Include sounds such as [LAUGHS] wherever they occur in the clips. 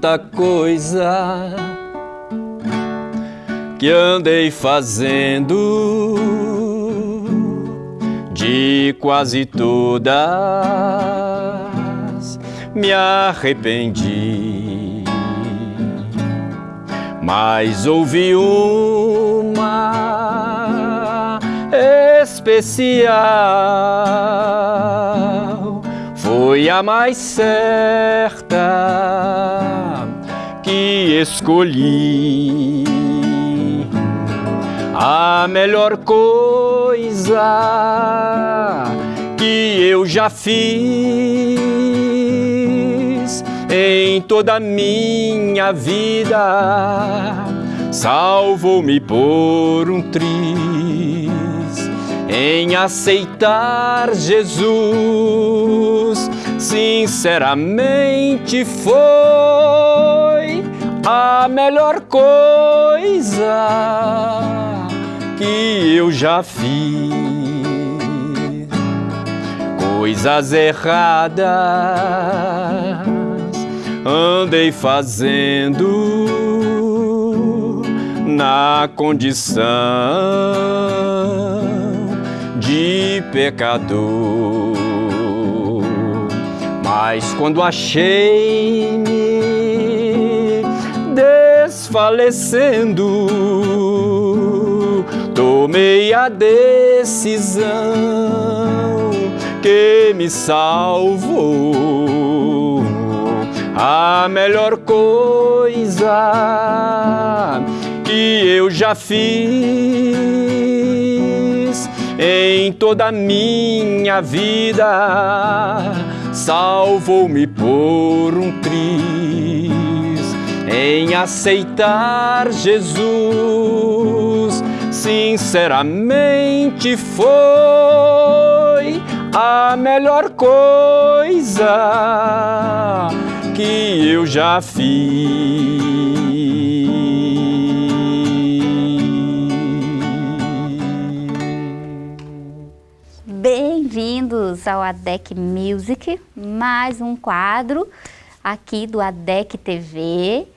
tanta coisa que andei fazendo, de quase todas me arrependi. Mas houve uma especial, foi a mais certa que escolhi. A melhor coisa que eu já fiz em toda a minha vida salvou-me por um triz em aceitar Jesus. Sinceramente foi a melhor coisa que eu já fiz. Coisas erradas andei fazendo na condição de pecador. Mas quando achei-me desfalecendo, tomei a decisão que me salvou. A melhor coisa que eu já fiz em toda a minha vida salvou-me por um triz em aceitar Jesus. Sinceramente foi a melhor coisa que eu já fiz. Bem-vindos ao ADEC Music, mais um quadro aqui do ADEC TV.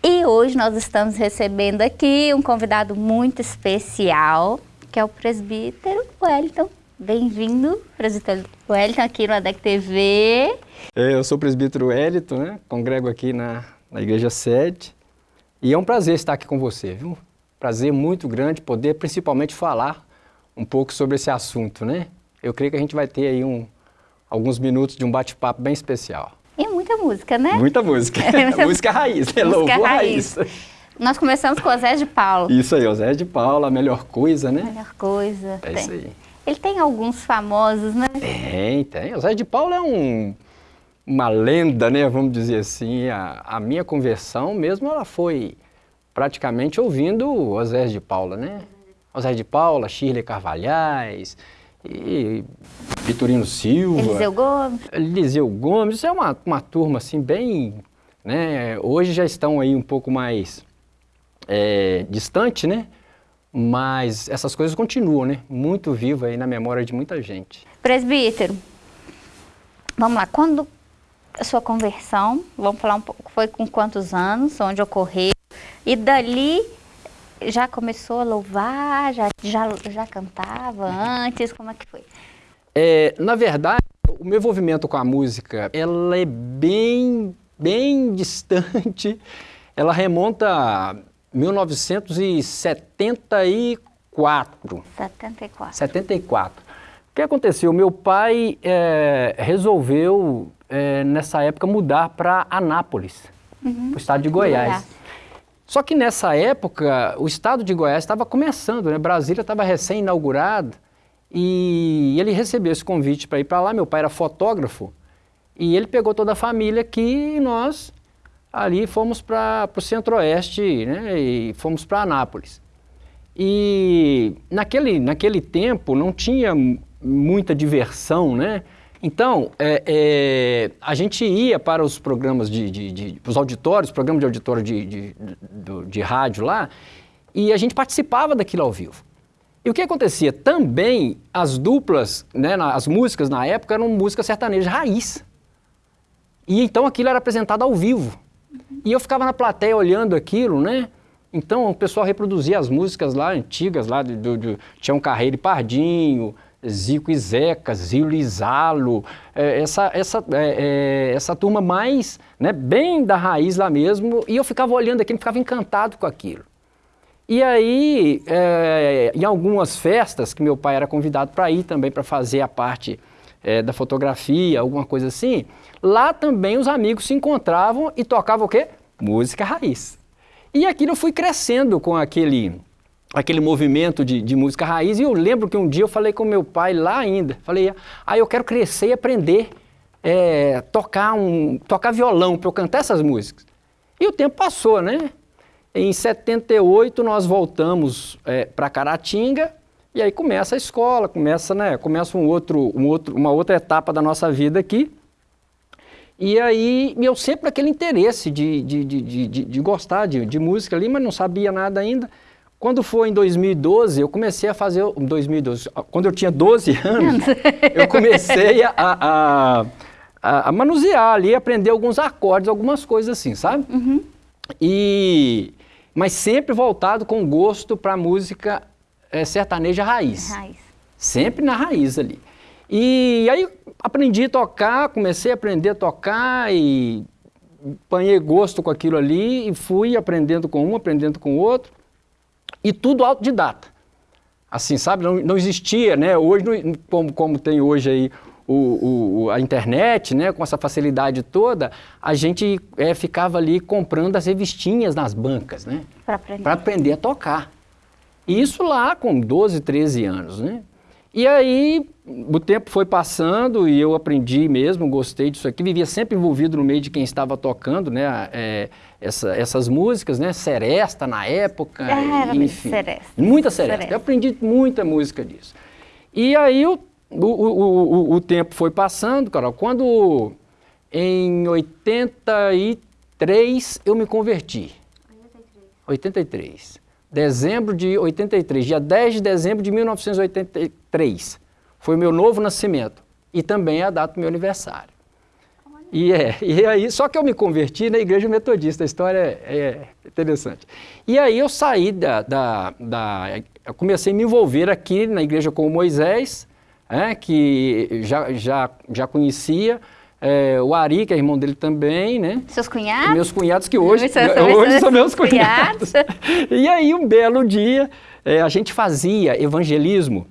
E hoje nós estamos recebendo aqui um convidado muito especial, que é o presbítero Wellington. Bem-vindo, presbítero Wellington, aqui no ADEC TV. É, eu sou o presbítero Wellington, né? congrego aqui na, na igreja sede. E é um prazer estar aqui com você, viu? Prazer muito grande poder principalmente falar um pouco sobre esse assunto, né? Eu creio que a gente vai ter aí um, alguns minutos de um bate-papo bem especial. E muita música, né? Muita música. [LAUGHS] É, [LAUGHS] música raiz, né? Música Louvor raiz. raiz. Nós começamos com o Zé de Paulo. Isso aí, o Zé de Paulo, a melhor coisa, né? Melhor coisa. É tem. isso aí. Ele tem alguns famosos, né? Tem, tem. O Zé de Paulo é um, uma lenda, né? Vamos dizer assim. A, a minha conversão mesmo, ela foi praticamente ouvindo o Zé de Paula, né? O Zé de Paula, Shirley Carvalhais, e Vitorino Silva. Eliseu Gomes. Eliseu Gomes, isso é uma, uma turma assim bem, né, hoje já estão aí um pouco mais é, distante, né, mas essas coisas continuam, né, muito viva aí na memória de muita gente. Presbítero, vamos lá, quando a sua conversão, vamos falar um pouco, foi com quantos anos, onde ocorreu, e dali já começou a louvar, já, já, já cantava antes, como é que foi? É, na verdade, o meu envolvimento com a música, ela é bem, bem distante, [LAUGHS] ela remonta a 1974. 74. 74. O que aconteceu? Meu pai é, resolveu, é, nessa época, mudar para Anápolis, uhum. para o estado de Goiás. Goiás. Só que nessa época, o estado de Goiás estava começando, né? Brasília estava recém-inaugurado e ele recebeu esse convite para ir para lá. Meu pai era fotógrafo e ele pegou toda a família aqui e nós ali fomos para o centro-oeste né? e fomos para Anápolis. E naquele, naquele tempo não tinha muita diversão, né? Então, é, é, a gente ia para os programas de, de, de os auditórios, programas de auditório de, de, de, de rádio lá, e a gente participava daquilo ao vivo. E o que acontecia? Também as duplas, né, as músicas na época eram músicas sertanejas raiz. E então aquilo era apresentado ao vivo. E eu ficava na plateia olhando aquilo, né? Então o pessoal reproduzia as músicas lá antigas, lá do, do Tião Carreiro e Pardinho, Zico e Zeca, Zilo e Zalo, é, essa, essa, é, é, essa turma mais, né, bem da raiz lá mesmo, e eu ficava olhando aquilo, ficava encantado com aquilo. E aí, é, em algumas festas que meu pai era convidado para ir também para fazer a parte é, da fotografia, alguma coisa assim, lá também os amigos se encontravam e tocavam o quê? Música raiz. E aquilo eu fui crescendo com aquele, aquele movimento de, de música raiz e eu lembro que um dia eu falei com meu pai lá ainda, falei, ah, eu quero crescer e aprender é, tocar, um, tocar violão para eu cantar essas músicas. E o tempo passou, né? Em 78 nós voltamos é, para Caratinga e aí começa a escola, começa, né, começa um outro, um outro, uma outra etapa da nossa vida aqui. E aí eu sempre aquele interesse de, de, de, de, de gostar de, de música ali, mas não sabia nada ainda. Quando foi em 2012, eu comecei a fazer, 2012, quando eu tinha 12 [LAUGHS] anos, eu comecei a, a, a, a manusear ali, aprender alguns acordes, algumas coisas assim, sabe? Uhum. E mas sempre voltado com gosto para a música é, sertaneja raiz. raiz. Sempre na raiz ali. E aí aprendi a tocar, comecei a aprender a tocar e apanhei gosto com aquilo ali e fui aprendendo com um, aprendendo com o outro. E tudo autodidata. Assim, sabe? Não, não existia, né? Hoje, como, como tem hoje aí o, o, a internet, né, com essa facilidade toda, a gente é, ficava ali comprando as revistinhas nas bancas, né? Para aprender. aprender a tocar. Isso lá com 12, 13 anos, né? E aí o tempo foi passando e eu aprendi mesmo, gostei disso aqui, vivia sempre envolvido no meio de quem estava tocando, né? É, essa, essas músicas, né? Seresta na época, Era enfim. Seresta. Muita seresta. seresta. Eu aprendi muita música disso. E aí eu o, o, o, o, tempo foi passando, Carol, quando em 83 eu me converti. 83. 83. Dezembro de 83, dia 10 de dezembro de 1983. Foi o meu novo nascimento. E também é a data do meu aniversário. E, é, e aí, só que eu me converti na igreja metodista, a história é, é interessante. E aí eu saí da, da, da, Eu comecei a me envolver aqui na igreja com o Moisés, é, que já, já, já conhecia. É, o Ari, que é irmão dele também, né? Seus cunhados? Meus cunhados, que hoje, [LAUGHS] hoje são meus cunhados. [LAUGHS] e aí, um belo dia, é, a gente fazia evangelismo.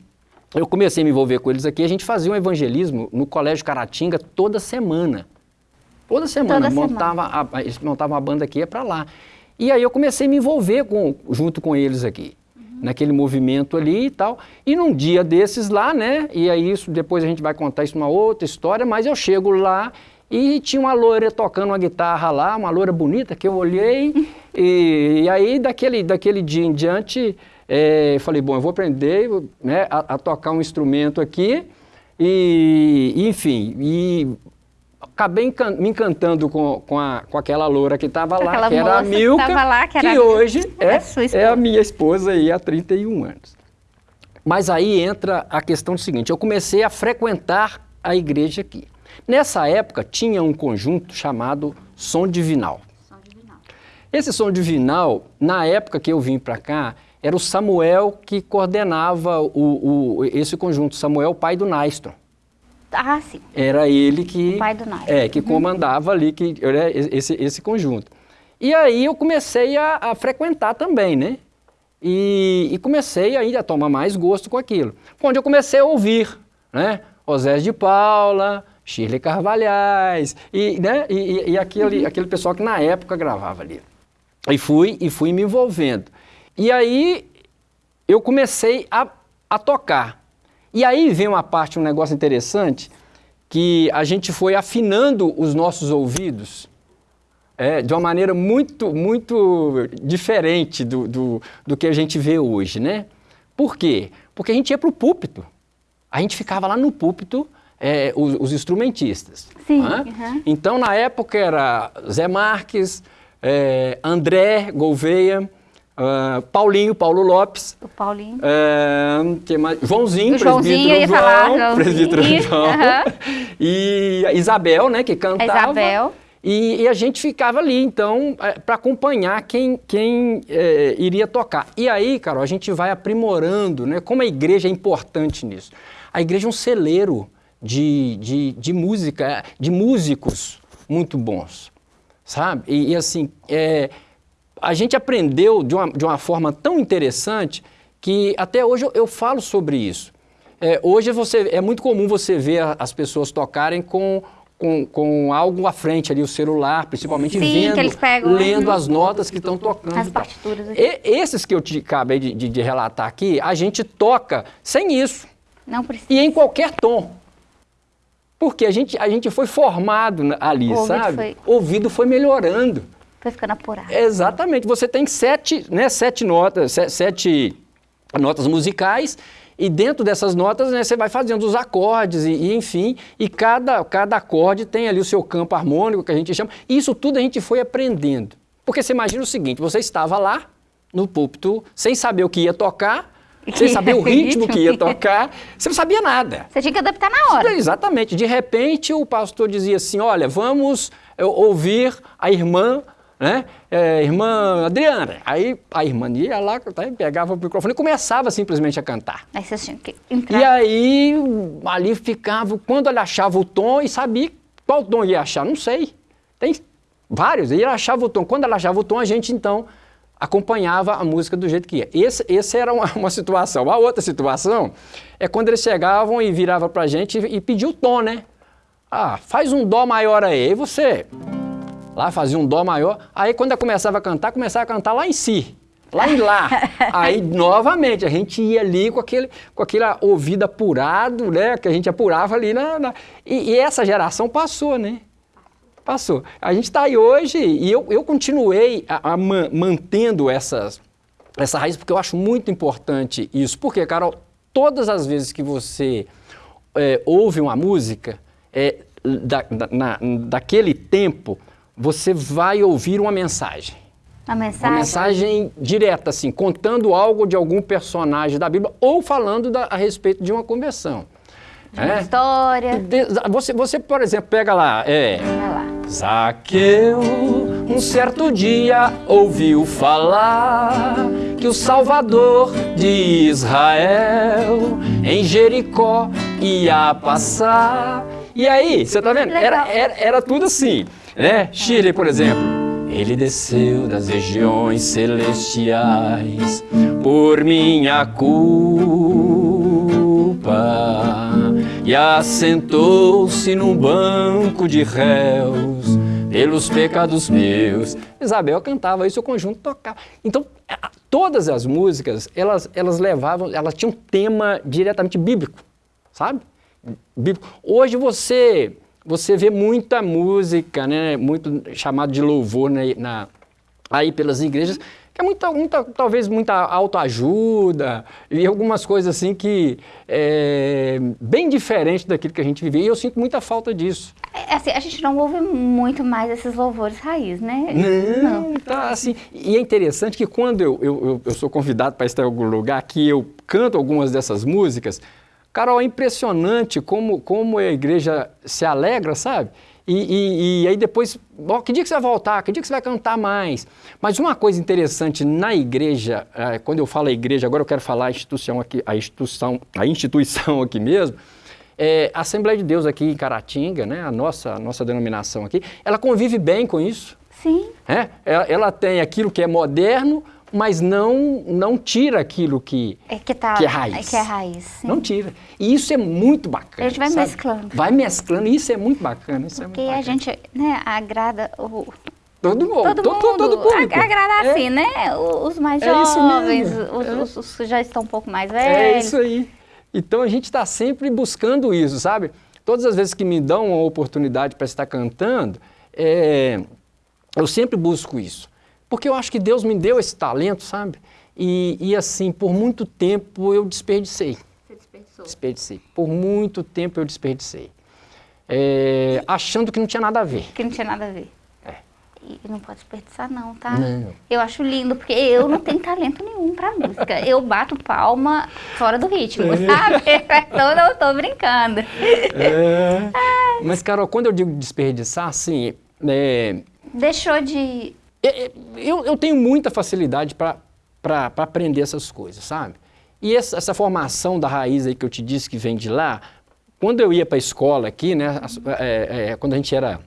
Eu comecei a me envolver com eles aqui, a gente fazia um evangelismo no Colégio Caratinga toda semana. Toda semana, toda montava, semana. A, eles montavam uma banda aqui, ia para lá. E aí eu comecei a me envolver com, junto com eles aqui naquele movimento ali e tal. E num dia desses lá, né? E aí isso depois a gente vai contar isso numa outra história, mas eu chego lá e tinha uma loira tocando uma guitarra lá, uma loira bonita que eu olhei [LAUGHS] e, e aí daquele, daquele dia em diante é, falei, bom, eu vou aprender né, a, a tocar um instrumento aqui e, enfim, e acabei encan me encantando com, com, a, com aquela loura que estava lá, que era a Milka, que, lá, que, que hoje é, é, a minha esposa aí há 31 anos. Mas aí entra a questão seguinte, eu comecei a frequentar a igreja aqui. Nessa época tinha um conjunto chamado Som Divinal. Som Divinal. Esse Som Divinal, na época que eu vim para cá, era o Samuel que coordenava o, o, esse conjunto, Samuel, pai do Naiston. Ah, sim. Era ele que, o pai do Nike. É, que uhum. comandava ali que, esse, esse conjunto. E aí eu comecei a, a frequentar também, né? E, e, comecei ainda a tomar mais gosto com aquilo. Onde eu comecei a ouvir, né? Osés de Paula, Shirley Carvalhais, e, né? e, e aquele, uhum. aquele pessoal que na época gravava ali. E fui, e fui me envolvendo. E aí eu comecei a, a tocar. E aí vem uma parte, um negócio interessante, que a gente foi afinando os nossos ouvidos é, de uma maneira muito, muito diferente do, do, do, que a gente vê hoje, né? Por quê? Porque a gente ia para o púlpito. A gente ficava lá no púlpito, é, os, os, instrumentistas. Sim. Uhum. Então, na época, era Zé Marques, é, André Gouveia, Uh, Paulinho, Paulo Lopes. O Paulinho. Uh, que mais? Joãozinho, o Joãozinho, presbítero ia João, falar, Joãozinho. presbítero João. Aham. E Isabel, né, que cantava. Isabel. E, e a gente ficava ali, então, para acompanhar quem, quem é, iria tocar. E aí, Carol, a gente vai aprimorando, né? Como a igreja é importante nisso. A igreja é um celeiro de, de, de música, de músicos muito bons, sabe? E, e assim, é, a gente aprendeu de uma, de uma forma tão interessante que até hoje eu, eu falo sobre isso. É, hoje você, é muito comum você ver as pessoas tocarem com com, com algo à frente ali, o celular, principalmente Sim, vendo, pegam, lendo né? as notas que estão tocando. As partituras aqui. E, esses que eu te acabei de, de, de relatar aqui, a gente toca sem isso Não precisa. e em qualquer tom. Porque a gente, a gente foi formado ali, O ouvido sabe? foi- O ouvido foi melhorando. Foi ficando apurado. Exatamente. Você tem sete, né, sete notas, se- sete notas musicais e dentro dessas notas né, você vai fazendo os acordes e, e, enfim, e cada, cada acorde tem ali o seu campo harmônico que a gente chama. E isso tudo a gente foi aprendendo. Porque você imagina o seguinte, você estava lá no púlpito sem saber o que ia tocar, sem [LAUGHS] saber o ritmo que ia tocar, você não sabia nada. Você tinha que adaptar na hora. Exatamente. De repente, o pastor dizia assim: Olha, vamos eh, ouvir a irmã, né? eh, irmã Adriana. Aí a irmã ia lá, tá, pegava o microfone e começava simplesmente a cantar. Aí vocês tinham que E entrar. aí, ali ficava, quando ele achava o tom e sabia qual tom ia achar, não sei. Tem vários, e ele achava o tom. Quando ela achava o tom, a gente então acompanhava a música do jeito que ia. Esse, esse era uma, [LAUGHS] uma situação. A outra situação é quando eles chegavam e viravam pra gente e, e pediam o tom, né? Ah, faz um dó maior aí. E você lá fazia um dó maior. Aí quando eu começava a cantar, começava a cantar lá em si. Lá em lá. [LAUGHS] Aí, novamente, a gente ia ali com aquele, com aquele ouvido apurado, né? Que a gente apurava ali na. na- E, e essa geração passou, né? Passou. A gente está aí hoje e eu, eu continuei a, a man- mantendo essas, essa raiz, porque eu acho muito importante isso. Porque, Carol, todas as vezes que você é, ouve uma música, é, da, da- na- daquele tempo, você vai ouvir uma mensagem. Uma mensagem. mensagem direta, assim, contando algo de algum personagem da Bíblia ou falando da- a respeito de uma conversão. de uma É? história. De- Você, você, por exemplo, pega lá, é, lá. Zaqueu, um certo dia ouviu falar que o Salvador de Israel em Jericó ia passar. E aí, você tá vendo? Era, era, era tudo assim, né? Chile, por exemplo. Ele desceu das regiões celestiais por minha culpa e assentou-se num banco de réus pelos pecados meus. Isabel cantava isso, o conjunto tocava. Então, todas as músicas, elas, elas levavam, elas tinham um tema diretamente bíblico, sabe? Bíblico. Hoje você você vê muita música, né, muito chamado de louvor né, na, aí pelas igrejas, que é muita, muita talvez muita autoajuda e algumas coisas assim que é bem diferente daquilo que a gente vivia. E eu sinto muita falta disso. É, assim, a gente não ouve muito mais esses louvores raiz, né? Não, tá assim. E é interessante que quando eu, eu, eu- eu sou convidado para estar em algum lugar que eu canto algumas dessas músicas, Carol, é impressionante como, como a igreja se alegra, sabe? E, e- e aí depois, ó, que dia que você vai voltar? Que dia que você vai cantar mais? Mas uma coisa interessante na igreja, eh, quando eu falo a igreja, agora eu quero falar a instituição aqui, a instituição, a instituição aqui mesmo, é, a Assembleia de Deus aqui em Caratinga, né, a nossa, a nossa denominação aqui, ela convive bem com isso. Sim. É, ela, ela tem aquilo que é moderno, mas não, não tira aquilo que, É que tá. que é raiz. É que é raiz. Sim. Não tira. E isso é muito bacana. A gente vai sabe? mesclando. Vai mesclando, isso é muito bacana. Isso é Porque muito a bacana. gente né, agrada o, Todo mundo, todo todo, mundo. todo público. ag- agrada É, assim, né? Os mais É jovens, os, É. os- que já estão um pouco mais É velhos. isso aí. Então a gente está sempre buscando isso, sabe? Todas as vezes que me dão uma oportunidade para estar cantando, é, eu sempre busco isso. Porque eu acho que Deus me deu esse talento, sabe? E, e assim, por muito tempo eu desperdicei. Você desperdiçou. Desperdicei. Por muito tempo eu desperdicei. É, achando que não tinha nada a ver. Que não tinha nada a ver. E não pode desperdiçar não, tá? Não. Eu acho lindo, porque eu não tenho talento nenhum pra música. Eu bato palma fora do ritmo, é. sabe? [LAUGHS] Então eu não tô brincando. É. Mas, Carol, quando eu digo desperdiçar, assim... É... Deixou de... É, é, eu, eu tenho muita facilidade para aprender essas coisas, sabe? E essa, essa, formação da raiz aí que eu te disse que vem de lá, quando eu ia para a escola aqui, né, é, é, quando a gente era,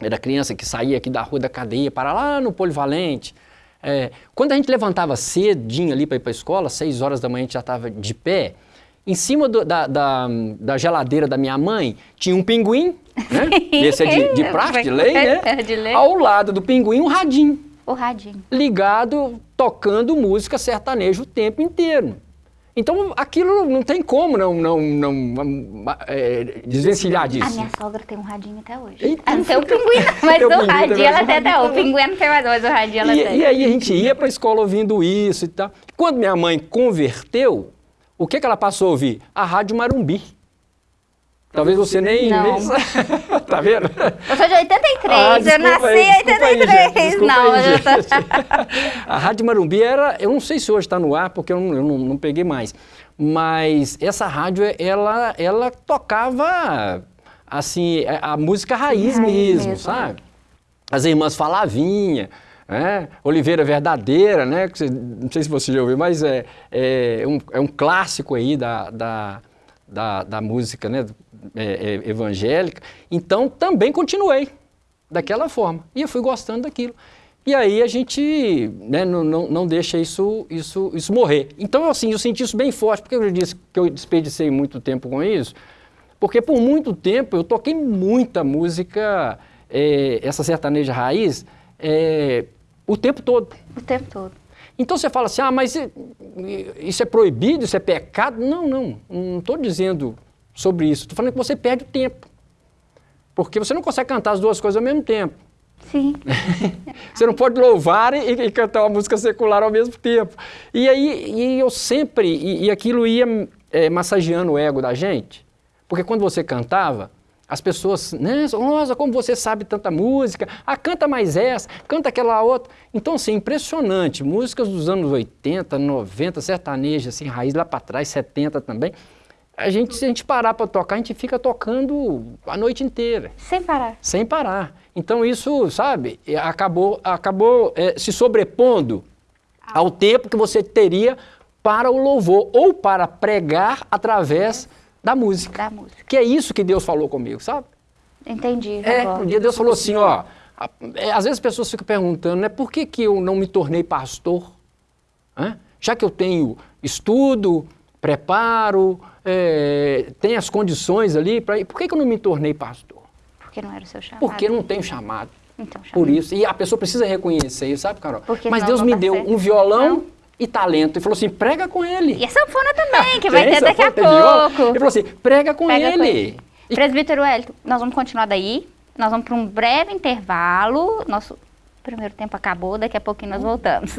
era criança, que saía aqui da rua da cadeia para lá no Polivalente, é, quando a gente levantava cedinho ali para ir para a escola, seis horas da manhã a gente já estava de pé, em cima do, da, da, da, geladeira da minha mãe tinha um pinguim, né? [LAUGHS] Esse é de, de praxe, de lei, né? É de lei. Ao lado do pinguim um radinho. O radinho. Ligado, tocando música sertaneja o tempo inteiro. Então, aquilo não tem como não, não, não é, desvencilhar disso. A minha sogra tem um radinho até hoje. Eita, não tem [LAUGHS] o pinguim, mas o radinho ela tem até. O pinguim não tem mais, mas o radinho ela e, tem. E aí a gente ia para a escola ouvindo isso e tal. Quando minha mãe converteu, o que, que ela passou a ouvir? A Rádio Marumbi. Talvez você nem... Não. [LAUGHS] tá vendo? Eu sou de 83, ah, eu nasci em 83. Aí, não, aí, eu tô... [LAUGHS] A Rádio Marumbi era... Eu não sei se hoje está no ar, porque eu, não, eu não, não, peguei mais. Mas essa rádio, ela, ela tocava, assim, a, a música raiz, raiz mesmo, mesmo, sabe? As irmãs Falavinha, né? Oliveira Verdadeira, né? Não sei se você já ouviu, mas é, é, um, é um clássico aí da, da, da, da música, né? é, é, evangélica, então também continuei daquela forma. E eu fui gostando daquilo. E aí a gente né, não, não, não, deixa isso, isso, isso morrer. Então, assim, eu senti isso bem forte, porque eu disse que eu desperdicei muito tempo com isso, porque por muito tempo eu toquei muita música, é, essa sertaneja raiz, é, o tempo todo. O tempo todo. Então você fala assim, ah, mas isso é proibido, isso é pecado? Não, não, não estou dizendo sobre isso. Estou falando que você perde o tempo. Porque você não consegue cantar as duas coisas ao mesmo tempo. Sim. [LAUGHS] você não pode louvar e, e, cantar uma música secular ao mesmo tempo. E aí e eu sempre, e, e aquilo ia é, massageando o ego da gente, porque quando você cantava, as pessoas, né, nossa, como você sabe tanta música, ah, canta mais essa, canta aquela outra. Então, assim, impressionante, músicas dos anos 80, 90, sertaneja, assim, raiz lá para trás, 70 também, a gente, se a gente parar para tocar, a gente fica tocando a noite inteira. Sem parar. Sem parar. Então isso, sabe, acabou, acabou é, se sobrepondo ah. ao tempo que você teria para o louvor ou para pregar através da música. Da música. Que é isso que Deus falou comigo, sabe? Entendi. É, um dia Deus falou assim, ó, é, às vezes as pessoas ficam perguntando, né, por que, que eu não me tornei pastor? Hã? Já que eu tenho estudo, preparo, é, tem as condições ali, para por que, que eu não me tornei pastor? Porque não era o seu chamado. Porque não tenho chamado. Então, Por isso. E a pessoa precisa reconhecer isso, sabe, Carol? Porque Mas Deus me deu certo. um violão não. E talento. E falou assim, prega com ele. E a sanfona também, que [LAUGHS] vai ter daqui a pouco. Ele falou assim, prega com prega ele. Com ele. E... Presbítero Hélio, nós vamos continuar daí. Nós vamos para um breve intervalo. Nosso primeiro tempo acabou, daqui a pouquinho nós voltamos.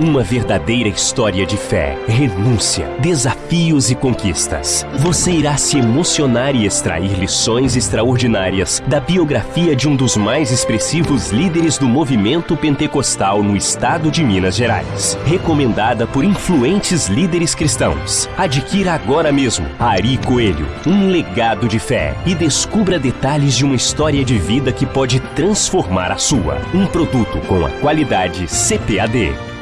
Uma verdadeira história de fé, renúncia, desafios e conquistas. Você irá se emocionar e extrair lições extraordinárias da biografia de um dos mais expressivos líderes do movimento pentecostal no estado de Minas Gerais. Recomendada por influentes líderes cristãos. Adquira agora mesmo Ari Coelho, um legado de fé e descubra detalhes de uma história de vida que pode transformar a sua. Um produto com a qualidade CPAD.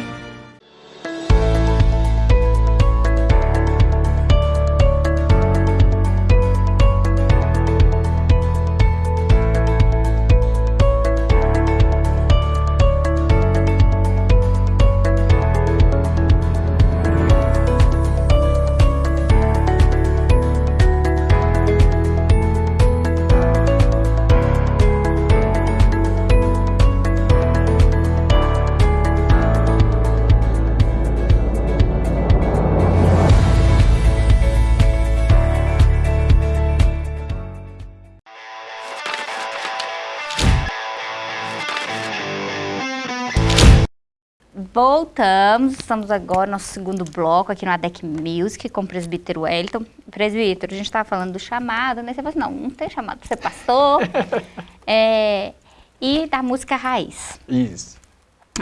Voltamos, estamos agora no nosso segundo bloco aqui no ADEC Music com o presbítero Wellington. Presbítero, a gente estava falando do chamado, né? Você falou assim, não, não tem chamado ser pastor. [LAUGHS] é, e da música raiz. Isso.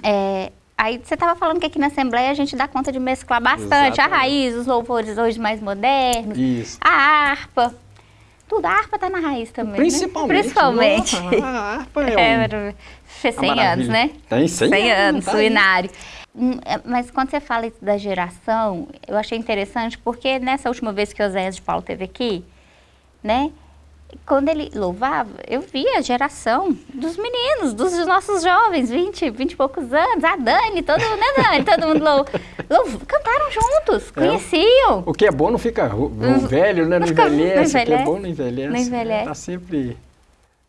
É, aí você estava falando que aqui na Assembleia a gente dá conta de mesclar bastante Exatamente. a raiz, os louvores hoje mais modernos, Isso. a harpa. Tudo, a harpa tá na raiz também, Principalmente. Né? Principalmente. Nossa, a harpa é, [LAUGHS] um... fez 100 anos, né? Tem 100, 100 anos, tá Suinário. Hum, é, mas quando você fala da geração, eu achei interessante porque nessa última vez que o Oséias de Paulo teve aqui, né? Quando ele louvava, eu via a geração dos meninos, dos nossos jovens, 20, 20 e poucos anos, a Dani, todo mundo, né, Dani? [LAUGHS] Todo mundo lou, lou, cantaram juntos, é. conheciam. O que é bom não fica velho, né? Não, não envelhece. O que é bom não envelhece. Não envelhece. Tá sempre,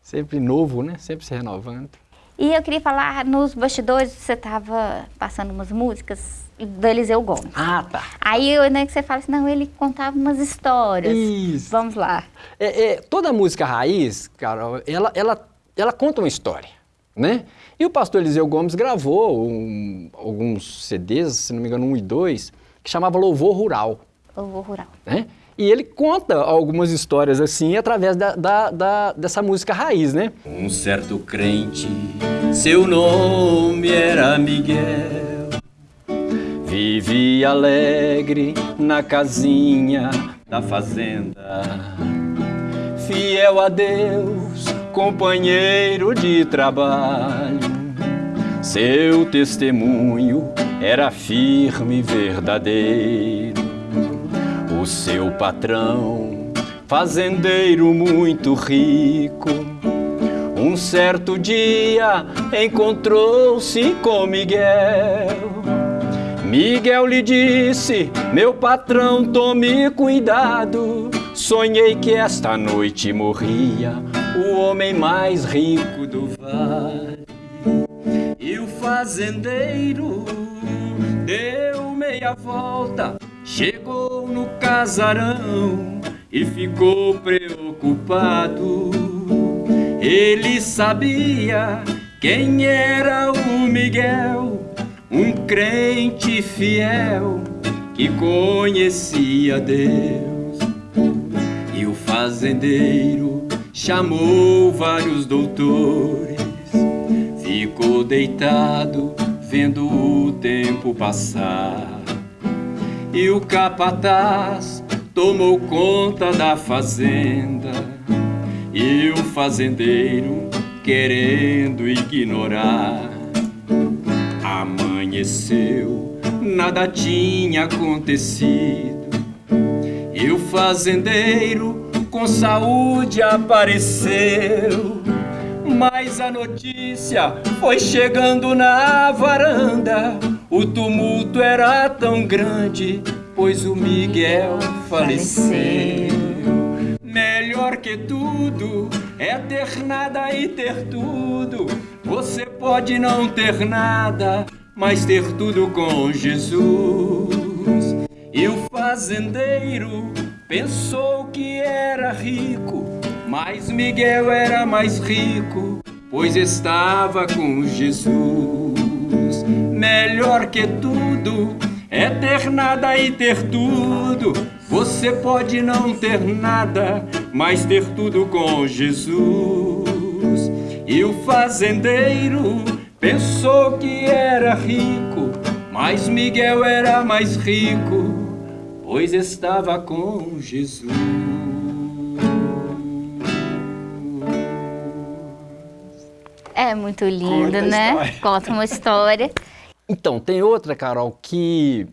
sempre novo, né? Sempre se renovando. E eu queria falar, nos bastidores você estava passando umas músicas do Eliseu Gomes. Ah, tá. Aí né, que você fala assim, não, ele contava umas histórias. Isso. Vamos lá. É, é, toda música raiz, Carol, ela, ela, ela conta uma história, né? E o pastor Eliseu Gomes gravou um, alguns CDs, se não me engano, um e dois, que chamava Louvor Rural. Louvor Rural. Né? E ele conta algumas histórias assim através da, da, da, dessa música raiz, né? Um certo crente, seu nome era Miguel. Vivia alegre na casinha da fazenda. Fiel a Deus, companheiro de trabalho. Seu testemunho era firme e verdadeiro seu patrão, fazendeiro muito rico, um certo dia encontrou-se com Miguel. Miguel lhe disse: Meu patrão, tome cuidado. Sonhei que esta noite morria o homem mais rico do vale. E o fazendeiro deu meia volta Chegou no casarão e ficou preocupado. Ele sabia quem era o Miguel, um crente fiel que conhecia Deus. E o fazendeiro chamou vários doutores, ficou deitado vendo o tempo passar e o capataz tomou conta da fazenda e o fazendeiro querendo ignorar. Amanheceu, nada tinha acontecido e o fazendeiro com saúde apareceu. Mas a notícia foi chegando na varanda o tumulto era tão grande, pois o Miguel faleceu. Melhor que tudo é ter nada e ter tudo. Você pode não ter nada, mas ter tudo com Jesus. E o fazendeiro pensou que era rico, mas Miguel era mais rico, pois estava com Jesus melhor que tudo é ter nada e ter tudo. Você pode não ter nada, mas ter tudo com Jesus. E o fazendeiro pensou que era rico, mas Miguel era mais rico, pois estava com Jesus. É muito lindo, Conta né? Conta uma história. Então, tem outra, Carol, que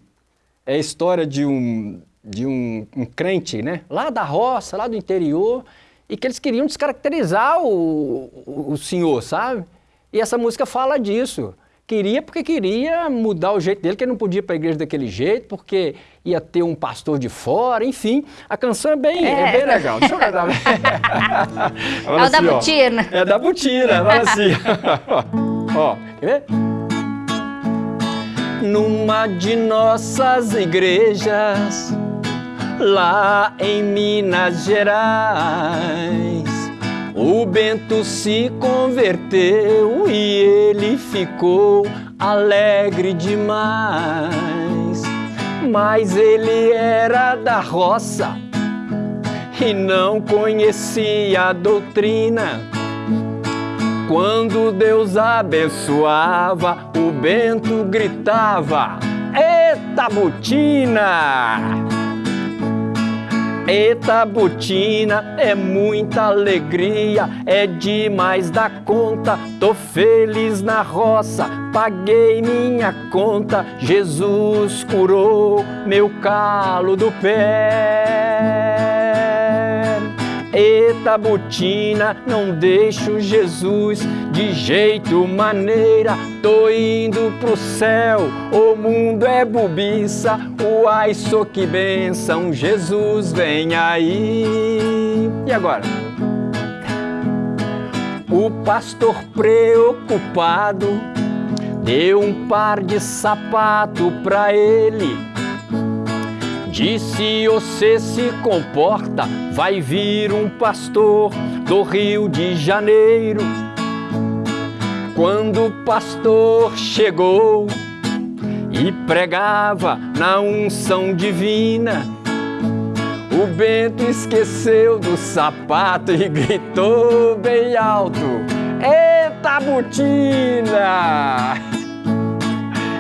é a história de um, de um, um crente, né? Lá da roça, lá do interior, e que eles queriam descaracterizar o, o, o senhor, sabe? E essa música fala disso. Queria porque queria mudar o jeito dele, que ele não podia ir para a igreja daquele jeito, porque ia ter um pastor de fora, enfim. A canção é bem, é. É bem legal. Deixa eu cantar. [LAUGHS] é o assim, da Butina. É da Butina, fala assim. ó, [LAUGHS] quer ver? Numa de nossas igrejas, lá em Minas Gerais. O Bento se converteu e ele ficou alegre demais. Mas ele era da roça e não conhecia a doutrina. Quando Deus abençoava, o Bento gritava: Eita botina! Eita botina, é muita alegria, é demais da conta. Tô feliz na roça, paguei minha conta. Jesus curou meu calo do pé. Eita botina, não deixo Jesus de jeito maneira. Tô indo pro céu, o mundo é bobiça. Uai, sou que benção, Jesus vem aí. E agora? O pastor preocupado deu um par de sapato pra ele Disse você se comporta, vai vir um pastor do Rio de Janeiro. Quando o pastor chegou e pregava na unção divina, o Bento esqueceu do sapato e gritou bem alto: Eita botina!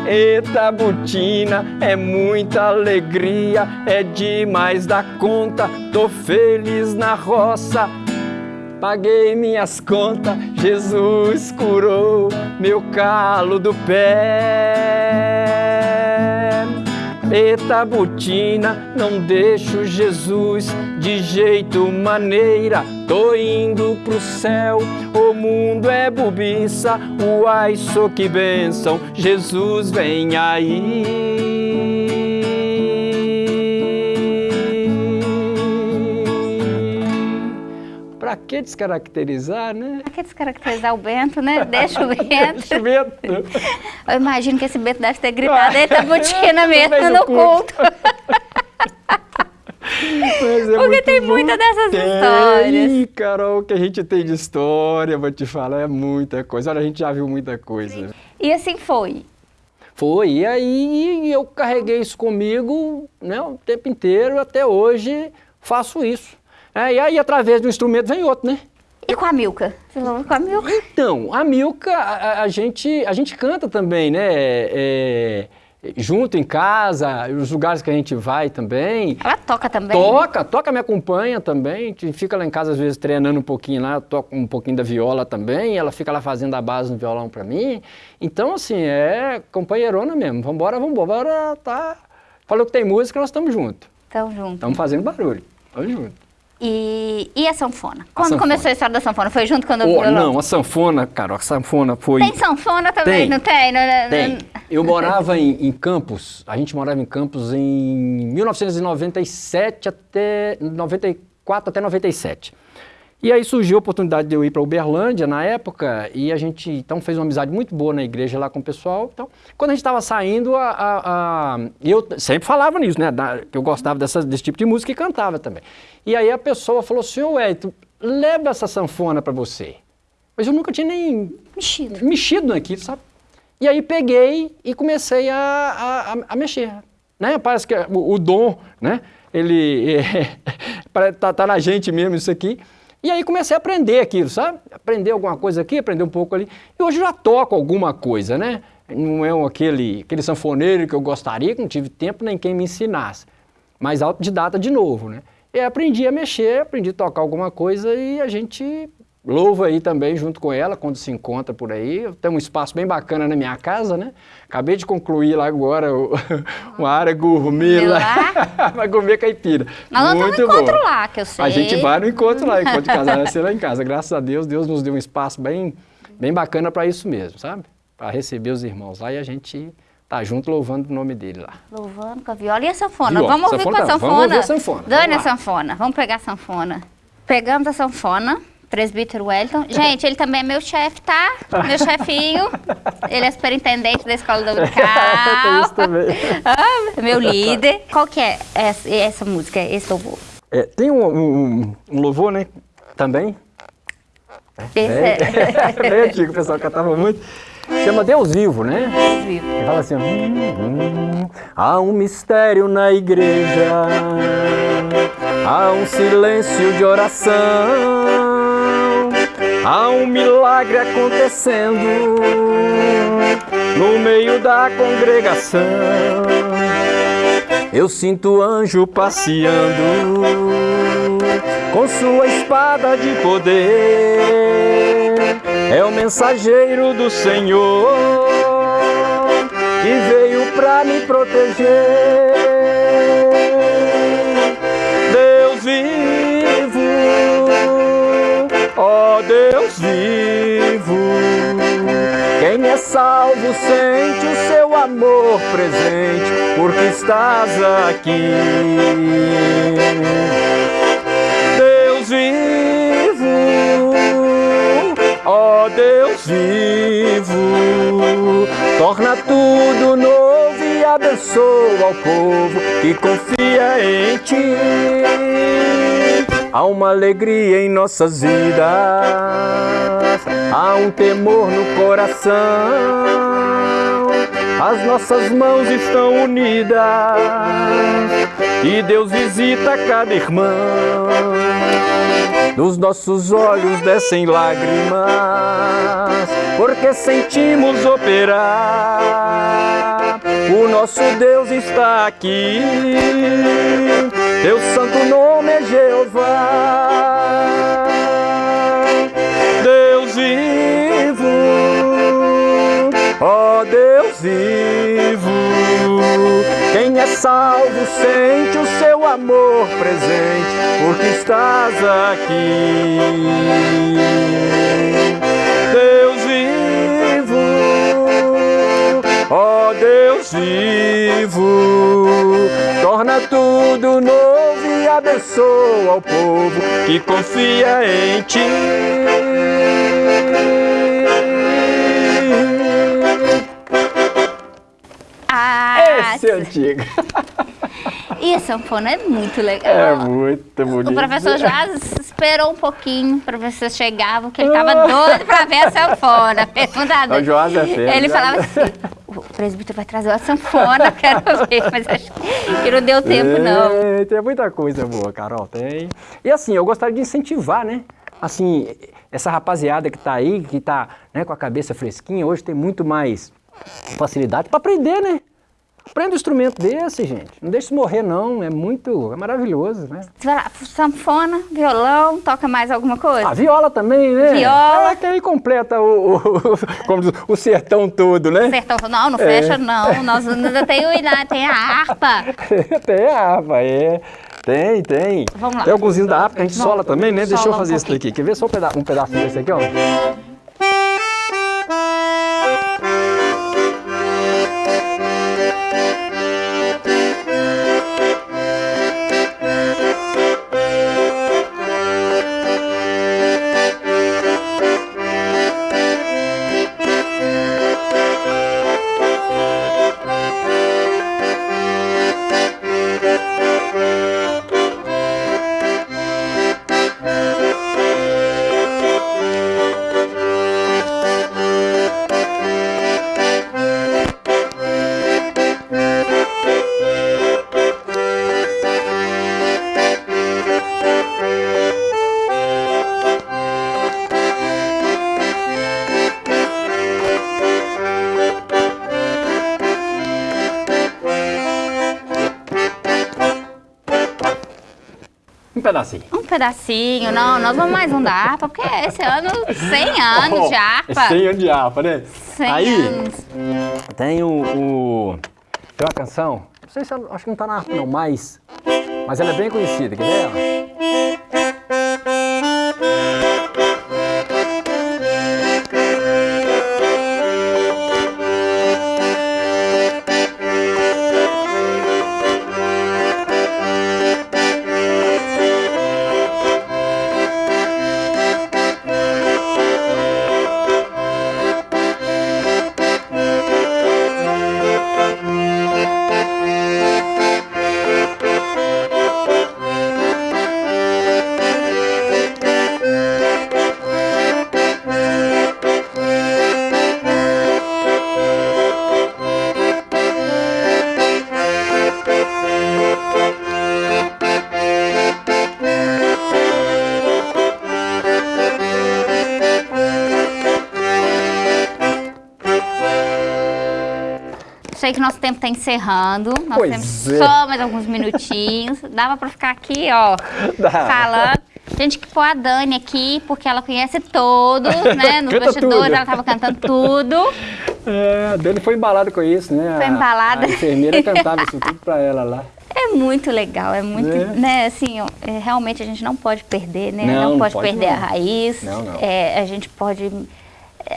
Eita botina, é muita alegria, é demais da conta, tô feliz na roça. Paguei minhas contas, Jesus curou meu calo do pé. Eita botina, não deixo Jesus de jeito maneira. Tô indo pro céu, o mundo é bobiça. Uai, sou que bênção, Jesus vem aí. Pra que descaracterizar, né? Pra que descaracterizar o Bento, né? [LAUGHS] Deixa o Bento. Deixa o Bento. [LAUGHS] Eu imagino que esse Bento deve ter gritado, eita [LAUGHS] botina mesmo no culto. É Porque tem bom. muita dessas tem, histórias. Carol, que a gente tem de história, vou te falar, é muita coisa. Olha, a gente já viu muita coisa. E assim foi? Foi, e aí eu carreguei isso comigo né, o tempo inteiro, até hoje faço isso. É, e aí, através do instrumento, vem outro, né? E com a Milka? Com a Milka? Então, a Milka, a, a gente, a gente canta também, né? É, junto em casa, os lugares que a gente vai também. Ela toca também? Toca, toca, me acompanha também. Fica lá em casa, às vezes, treinando um pouquinho lá, toca um pouquinho da viola também. Ela fica lá fazendo a base no violão para mim. Então, assim, é companheirona mesmo. Vambora, vambora, tá. Falou que tem música, nós estamos juntos. Estamos juntos. Estamos fazendo barulho. Estamos juntos. E, e a sanfona? Quando a sanfona. começou a história da sanfona? Foi junto quando oh, Não, a sanfona, cara, a sanfona foi... Tem sanfona também, tem, não tem? Não, tem. Eu morava em, em, Campos, a gente morava em Campos em 1997 até... 94 até 97. E aí surgiu a oportunidade de eu ir para Uberlândia na época, e a gente então fez uma amizade muito boa na igreja lá com o pessoal. Então, quando a gente estava saindo, a, a, a, eu sempre falava nisso, né? Da, que eu gostava dessa, desse tipo de música e cantava também. E aí a pessoa falou, senhor Wellington, leva essa sanfona para você. Mas eu nunca tinha nem mexido, mexido naquilo, sabe? E aí peguei e comecei a, a, a mexer. Né? Parece que o, o dom, né? Ele [LAUGHS] é, tá, tá na gente mesmo isso aqui. E aí comecei a aprender aquilo, sabe? Aprender alguma coisa aqui, aprender um pouco ali. E hoje já toco alguma coisa, né? Não é aquele, aquele sanfoneiro que eu gostaria, que não tive tempo nem quem me ensinasse. Mas autodidata de novo, né? E aprendi a mexer, aprendi a tocar alguma coisa e a gente Louvo aí também junto com ela, quando se encontra por aí. Tem um espaço bem bacana na minha casa, né? Acabei de concluir lá agora o, [LAUGHS] uma área gourmet lá. Vai [LAUGHS] comer caipira. Nós Muito vamos no encontro bom. lá, que eu sei. A gente vai no encontro lá, encontro de [LAUGHS] casal vai ser lá em casa. Graças a Deus, Deus nos deu um espaço bem, bem bacana para isso mesmo, sabe? Para receber os irmãos lá e a gente tá junto louvando o nome dele lá. Louvando com a viola e a sanfona. Viola, vamos ouvir sanfona, com a sanfona. Vamos ouvir a sanfona. Dane a sanfona. Vamos pegar a sanfona. Pegamos a sanfona presbítero Wellington. Gente, ele também é meu chefe, tá? Meu chefinho. Ele é superintendente da escola dominical. isso também. Ah, meu líder. Qual que é essa, essa música, esse louvor? É, tem um, um, um, louvor, né? Também. Esse é, é. Bem antigo, o pessoal cantava muito. Chama Deus Vivo, né? Deus vivo. Ele fala assim, hum, hum, há um mistério na igreja, há um silêncio de oração, há um milagre acontecendo no meio da congregação. Eu sinto anjo passeando com sua espada de poder. É o mensageiro do Senhor que veio pra me proteger. Deus vivo, ó Deus vivo. Quem é salvo sente o seu amor presente, porque estás aqui. Torna tudo novo e abençoa o povo que confia em ti. Há uma alegria em nossas vidas, há um temor no coração. As nossas mãos estão unidas e Deus visita cada irmão. Dos nossos olhos descem lágrimas, porque sentimos operar. O nosso Deus está aqui, teu santo nome é Jeová. Deus vivo, ó Deus vivo, quem é salvo sente o seu amor presente, porque estás aqui. Ó Deus vivo, torna tudo novo e abençoa o povo que confia em ti. Ah, Esse é antigo. e a sanfona é muito legal. É muito bonito. O professor já esperou um pouquinho para eu chegava, porque ele estava doido para ver a sanfona. [LAUGHS] Perguntado. O Joás é feio, Ele né? falava assim: o presbítero vai trazer a sanfona, quero ver, mas acho que não deu tempo, não. É, tem muita coisa boa, Carol, tem. E assim, eu gostaria de incentivar, né? Assim, essa rapaziada que tá aí, que tá né, com a cabeça fresquinha, hoje tem muito mais facilidade para aprender, né? Aprenda um instrumento desse, gente. Não deixe isso morrer, não. É muito, é maravilhoso, né? Você vai lá, sanfona, violão, toca mais alguma coisa? A viola também, né? Viola. Ah, que aí completa o, o, como diz, o sertão todo, né? Sertão, não, não É. fecha não, nós ainda tem, o- tem a harpa. [LAUGHS] tem a harpa, é. Tem, tem. Vamos lá. Tem alguns da harpa que a gente sola também, né? Deixa eu Sola um fazer isso daqui. Quer ver só um, peda um pedaço desse aqui, ó? Pedacinho. Um pedacinho, não, nós vamos mais um da harpa, porque esse ano 100 [LAUGHS] anos Ó, de harpa. 100 anos de harpa, né? 100 Aí anos. tem o, o- Tem uma canção, não sei se ela, acho que não tá na harpa não, mas. Mas ela é bem conhecida, quer ver? ela? Tempo está encerrando. Nós Pois temos é. só mais alguns minutinhos. [LAUGHS] Dava para ficar aqui, ó, Dá. falando. Gente que pôr a Dani aqui, porque ela conhece todos, [LAUGHS] né? Nos Canta bastidores tudo. ela estava cantando tudo. [LAUGHS] É, a Dani foi embalada com isso, né? Foi A- embalada. A, enfermeira cantava isso tudo pra ela lá. É muito legal, é muito, É. né, assim, é, realmente a gente não pode perder, né? Não, não pode, pode perder não. a raiz. Não, não. É, a gente pode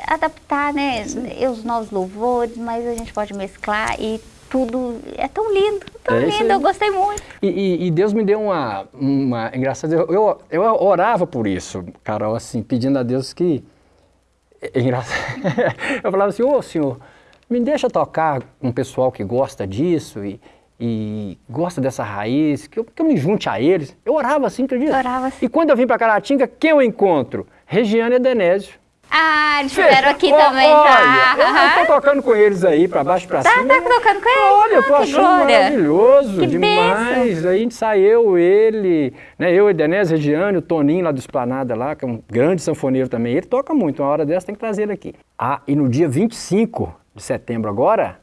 adaptar, né, os novos louvores, mas a gente pode mesclar e tudo é tão lindo, tão É lindo, eu gostei muito. E, e- e Deus me deu uma, uma engraçada. Eu, eu, eu orava por isso, Carol, assim, pedindo a Deus que. É engraçado. [LAUGHS] Eu falava assim, ô senhor, me deixa tocar com um pessoal que gosta disso e, e gosta dessa raiz, que eu, que eu me junte a eles. Eu orava assim, acredita? Orava assim. E quando eu vim para Caratinga, quem eu encontro? Regiane e Denésio. Ah, eles estiveram aqui Ó, também, olha, tá? Eu tô tocando com eles aí, pra baixo e pra Tá, cima. tá tocando com eles? Olha, eu tô Ah, achando glória. maravilhoso, Que demais. Aí a gente saiu, ele, né, eu, Edenés, Regiane, o Toninho lá do Esplanada lá, que é um grande sanfoneiro também. Ele toca muito, uma hora dessa tem que trazer ele aqui. Ah, e no dia 25 de setembro agora,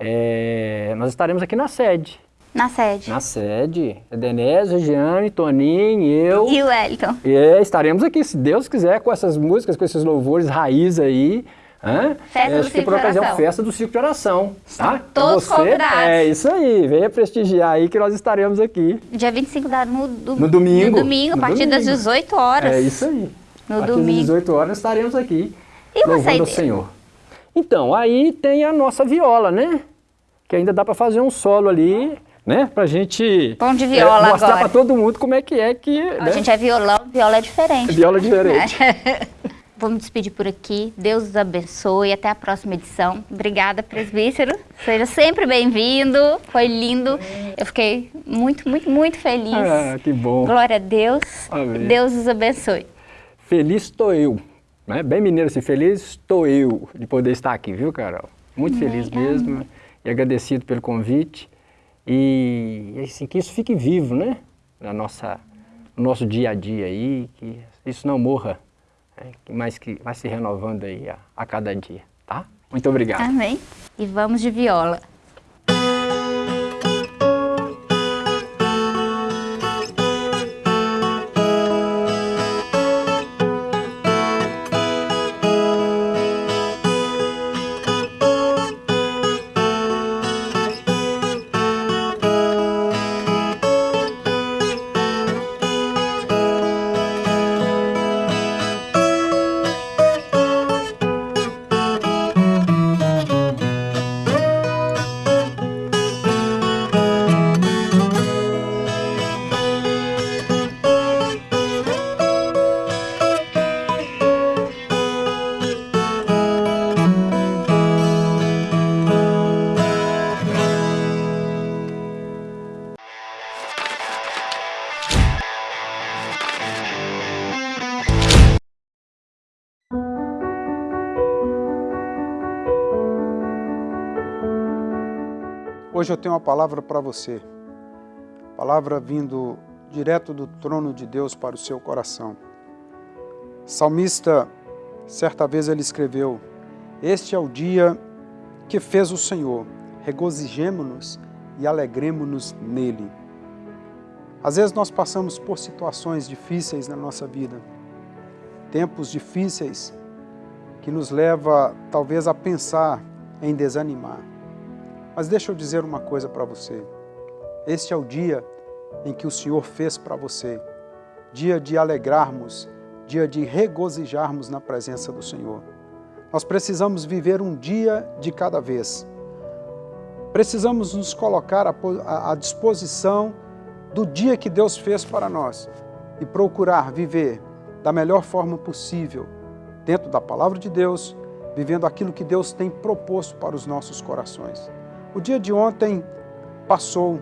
é, nós estaremos aqui na sede. Na sede. Na sede, Edenés, Regiane, Toninho, eu. E o Wellington? É, estaremos aqui, se Deus quiser, com essas músicas, com esses louvores raiz aí. Hã? Festa do Acho que por ocasião, festa do Circo de Oração. Tá? todos Você, convidados. É isso aí, venha prestigiar aí que nós estaremos aqui. Dia 25 da, no, do- No domingo. No domingo, a partir das domingo. 18 horas. É isso aí. No a partir domingo. das 18 horas estaremos aqui, E louvando o saideira? Senhor. Então, aí tem a nossa viola, né? Que ainda dá para fazer um solo ali, né? Pra gente Bom de viola é, mostrar para todo mundo como é que é que... A né? gente é violão, viola é diferente. Viola diferente. [LAUGHS] Vou me despedir por aqui. Deus os abençoe. Até a próxima edição. Obrigada, presbítero. Seja sempre bem-vindo. Foi lindo. Eu fiquei muito, muito, muito feliz. Ah, que bom. Glória a Deus. Amém. Deus os abençoe. Feliz estou eu. Né? Bem mineiro assim, feliz estou eu de poder estar aqui, viu, Carol? Muito feliz mesmo e agradecido pelo convite. E assim, que isso fique vivo, né? Na nossa, no nosso dia a dia aí, que isso não morra, né? mais que vai se renovando aí a, a cada dia, tá? Muito obrigado. Amém. E vamos de viola. Hoje eu tenho uma palavra para você. Palavra vindo direto do trono de Deus para o seu coração. Salmista, certa vez ele escreveu: Este é o dia que fez o Senhor, regozijemo-nos e alegremo-nos nele. Às vezes nós passamos por situações difíceis na nossa vida, tempos difíceis que nos leva talvez a pensar em desanimar. Mas deixa eu dizer uma coisa para você. Este é o dia em que o Senhor fez para você. Dia de alegrarmos, dia de regozijarmos na presença do Senhor. Nós precisamos viver um dia de cada vez. Precisamos nos colocar à disposição do dia que Deus fez para nós e procurar viver da melhor forma possível, dentro da palavra de Deus, vivendo aquilo que Deus tem proposto para os nossos corações. O dia de ontem passou,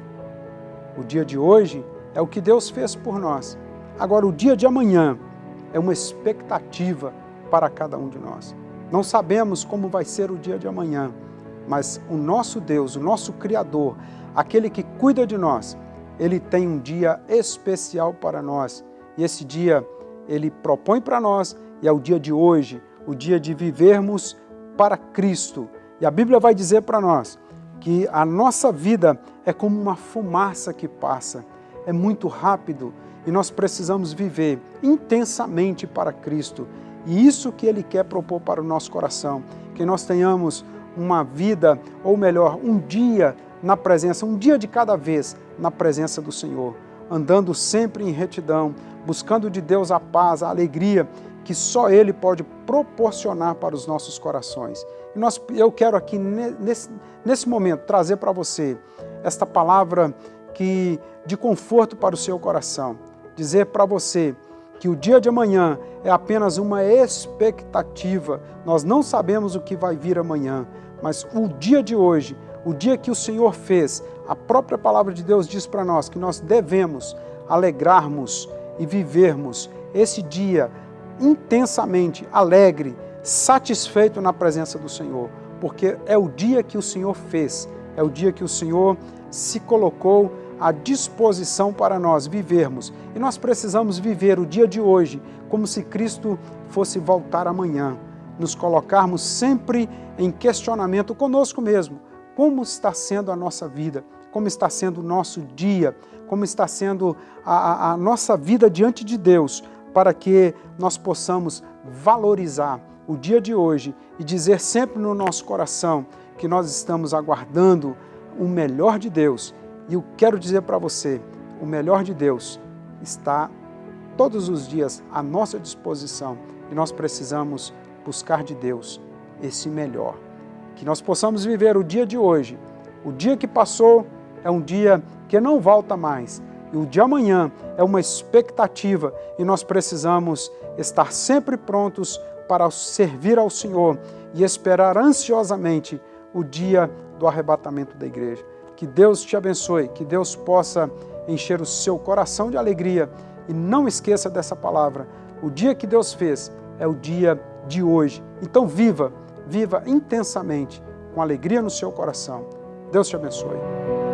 o dia de hoje é o que Deus fez por nós. Agora, o dia de amanhã é uma expectativa para cada um de nós. Não sabemos como vai ser o dia de amanhã, mas o nosso Deus, o nosso Criador, aquele que cuida de nós, ele tem um dia especial para nós. E esse dia ele propõe para nós e é o dia de hoje, o dia de vivermos para Cristo. E a Bíblia vai dizer para nós que a nossa vida é como uma fumaça que passa, é muito rápido e nós precisamos viver intensamente para Cristo. E isso que Ele quer propor para o nosso coração, que nós tenhamos uma vida, ou melhor, um dia na presença, um dia de cada vez na presença do Senhor, andando sempre em retidão, buscando de Deus a paz, a alegria que só Ele pode proporcionar para os nossos corações. E nós, eu quero aqui, nesse, nesse momento, trazer para você esta palavra que, de conforto para o seu coração. Dizer para você que o dia de amanhã é apenas uma expectativa. Nós não sabemos o que vai vir amanhã, mas o dia de hoje, o dia que o Senhor fez, a própria palavra de Deus diz para nós que nós devemos alegrarmos e vivermos esse dia intensamente alegre, satisfeito na presença do Senhor, porque é o dia que o Senhor fez, é o dia que o Senhor se colocou à disposição para nós vivermos. E nós precisamos viver o dia de hoje como se Cristo fosse voltar amanhã, nos colocarmos sempre em questionamento conosco mesmo. Como está sendo a nossa vida? Como está sendo o nosso dia? Como está sendo a, a, a nossa vida diante de Deus? Para que nós possamos valorizar o dia de hoje e dizer sempre no nosso coração que nós estamos aguardando o melhor de Deus. E eu quero dizer para você, o melhor de Deus está todos os dias à nossa disposição e nós precisamos buscar de Deus esse melhor. Que nós possamos viver o dia de hoje. O dia que passou é um dia que não volta mais. E o de amanhã é uma expectativa e nós precisamos estar sempre prontos para servir ao Senhor e esperar ansiosamente o dia do arrebatamento da igreja. Que Deus te abençoe, que Deus possa encher o seu coração de alegria e não esqueça dessa palavra. O dia que Deus fez é o dia de hoje. Então viva, viva intensamente, com alegria no seu coração. Deus te abençoe.